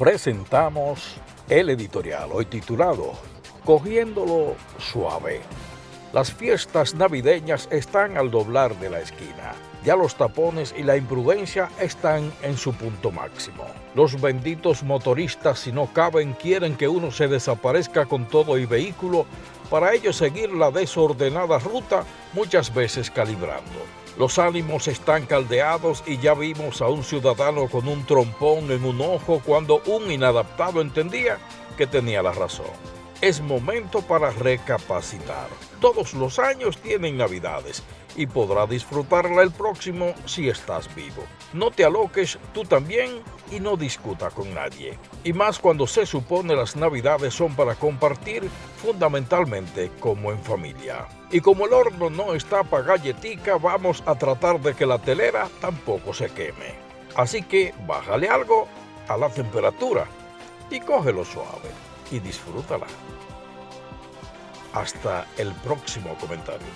presentamos el editorial hoy titulado Cogiéndolo suave. Las fiestas navideñas están al doblar de la esquina. Ya los tapones y la imprudencia están en su punto máximo. Los benditos motoristas, si no caben, quieren que uno se desaparezca con todo y vehículo para ello seguir la desordenada ruta, muchas veces calibrando. Los ánimos están caldeados y ya vimos a un ciudadano con un trompón en un ojo cuando un inadaptado entendía que tenía la razón. Es momento para recapacitar. Todos los años tienen navidades y podrá disfrutarla el próximo si estás vivo. No te aloques tú también y no discuta con nadie. Y más cuando se supone las navidades son para compartir fundamentalmente como en familia. Y como el horno no está para galletica, vamos a tratar de que la telera tampoco se queme. Así que bájale algo a la temperatura y cógelo suave y disfrútala. Hasta el próximo comentario.